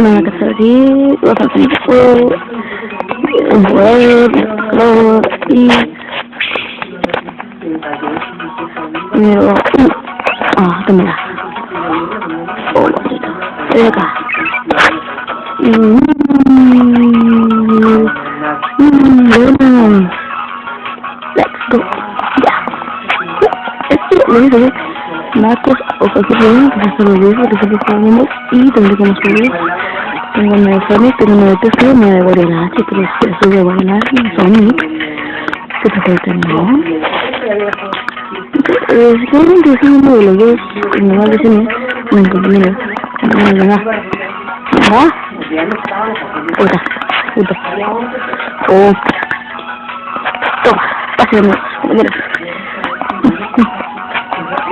America 30, Los Angeles 12, Word, Lower, E, Miro, 아, 됩니다. 오, 됩니다. 여기가, 음, cualquier bien, pues esto lo jugamos y también como subir. Tengo una de Sonic, tengo una de Tesla, una de Guardian que pero es eso de Guardian Sonic. ¿Qué te falta, Entonces, eh, Si quieren introducir uno de los dos, me va a me encontré en el no. Otra, Puta, otra. Oh. Toma, ¿me mira.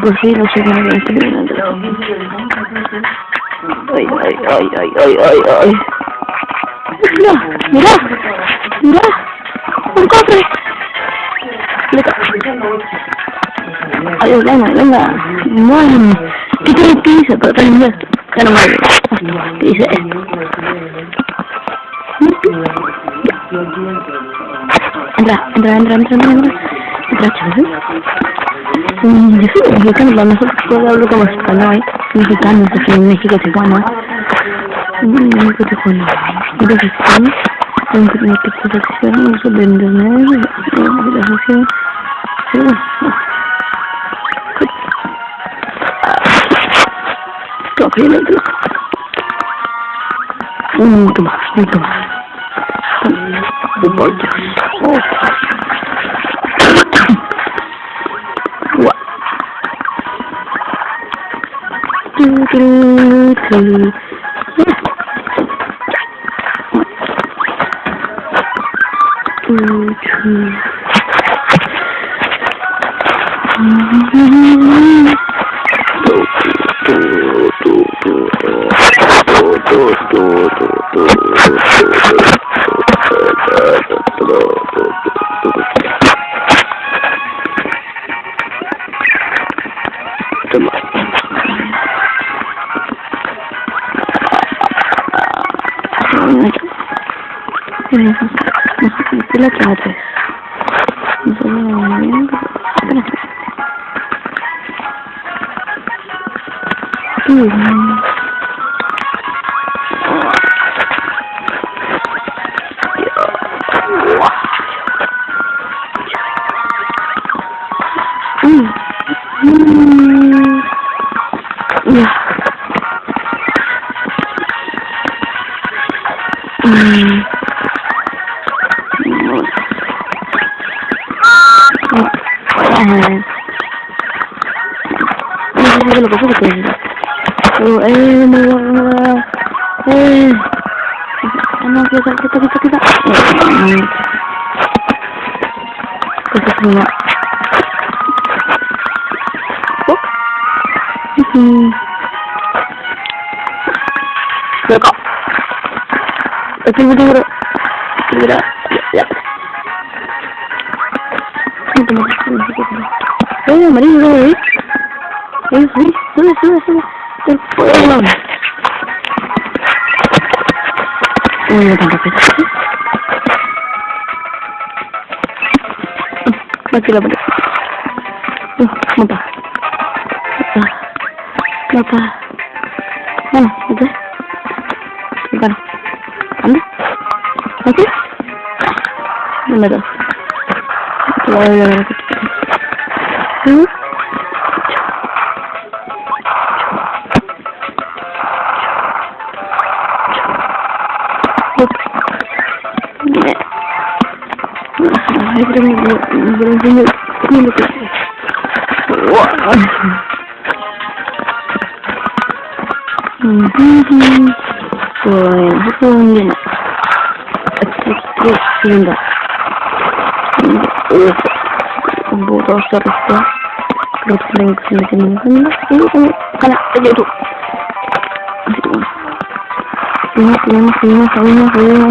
pues sí, no sé cómo lo estoy viendo, pero... Ay, ay, ay, ay, ay, ay, ay. Mira, mira, mira, un cofre. Ay, venga, venga. Bueno, ¿qué te dice? Pero te dice, que no me dice. Entra, entra, entra, entra, entra, entra, entra, mexicano para nosotros yo hablo como español mexicano porque en México Tijuana México Tijuana entonces estamos Un poquito más, un poquito más. Un poquito más. glue, glue. Tyle traty. Mm-hmm. Mm-hmm. Maganda eh sa So, eh, mga... kita, kita, kita, kita. Eh, Kita semua. dulu, Sube, sube, sube, sube. No puedo. Uy, no tan rápido. Aquí la pared. Mapa. Mapa. Bueno, ¿qué? Bueno. ¿Anda? ¿Aquí? Número. Voy a ver. Ini, ini, ini, ini, ini,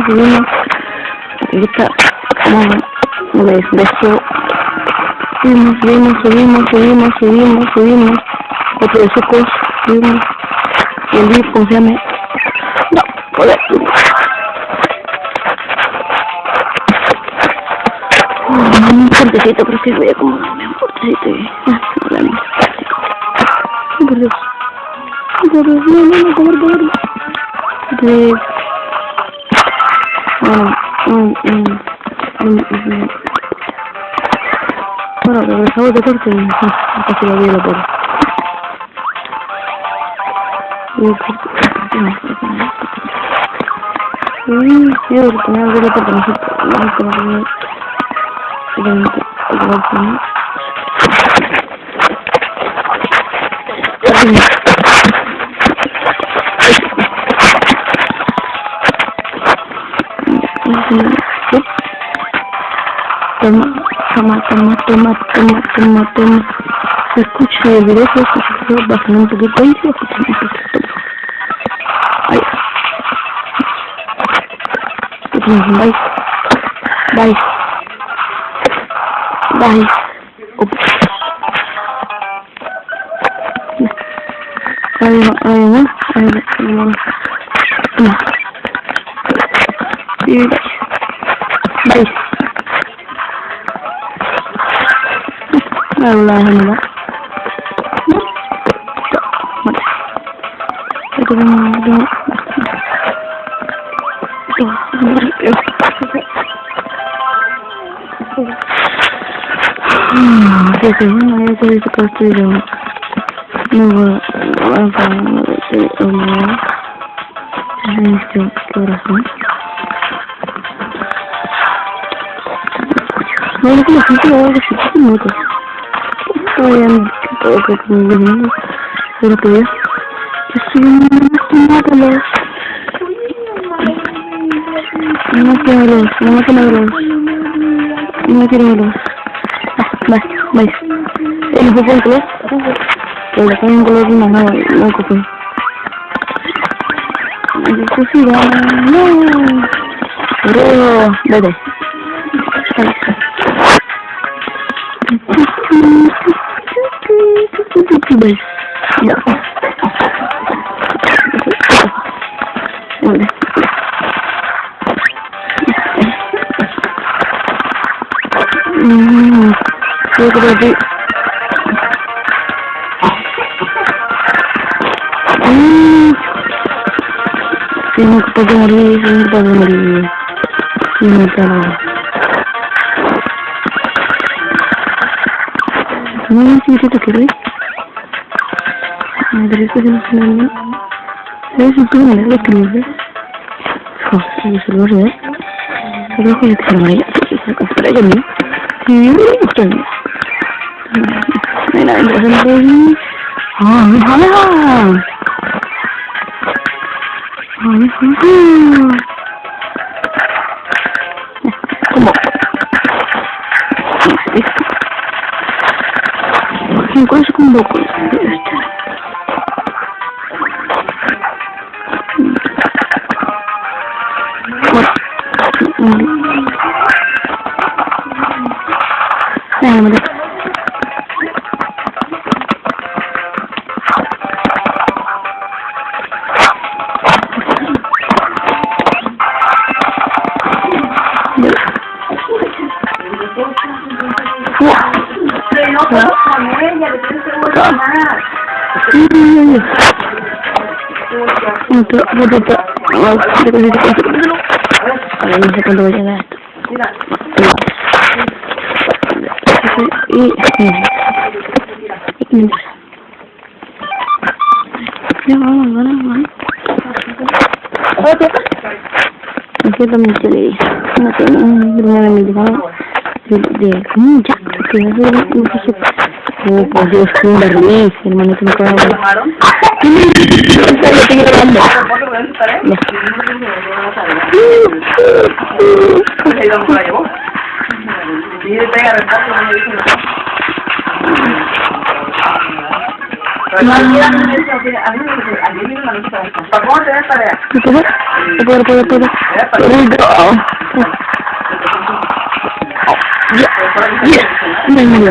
ini, kita mau ves, ves subimos, subimos, subimos, subimos, subimos, subimos, otro de sucos, subimos, y el VIP, confiame No, joder, un cortecito, creo que voy a acomodarme un cortecito y... Ah, la mía, Ay, por Dios. oh por Dios, no, no, no, no comer. De... Bueno, um, um. Bueno, regresamos de corte y casi lo vi la bola. Y quiero retener el dedo porque no sé que no tenía. Thank you. tomat tomat tomat tomat tomat tomat escucha el video que se está bajando un poquito y se escucha un poquito ahí bye bye bye Oops. Ahí va, ahí va, ahí va, ahí va. Sí, bye. Bye. Allah'ım bak. Сейчас я знаю, я зависит от дерева. Ну, ладно, у меня жизнь выросла. Ну, не знаю, что я вообще не могу. vean todo que Pero que es. No quiero no quiero No quiero no, no, color? no, no, no, color no, no, no no. Pero, bình đỡ dạ. Thưa các bạn Si no puedo morir, si no puedo morir. Si no puedo. No, si te quieres. parece que no tiene Es un tubo negro que no ve. No se lo ve. Se lo voy a dejar amarilla. Se lo compré yo mismo. Y yo lo compré yo. Mira, el otro día. ¡Ah, mira! ¿Cómo? ¿Listo? Me encuentro con un poco de esto. Вот это, вот это. Вот, подожди, подожди. Подожди, секунду, я на это. И... И... И... Я мама, мама, мама. Вот это. Вот это мне телей. Вот это, наверное, мне диван. Где? Ну, джак. Ты, наверное, не пишет. Oh, por Dios, Kimberly, hermano, tú me conoces. ¿Qué estoy grabando? Puedo, puedo, puedo. Ya, ya, ya,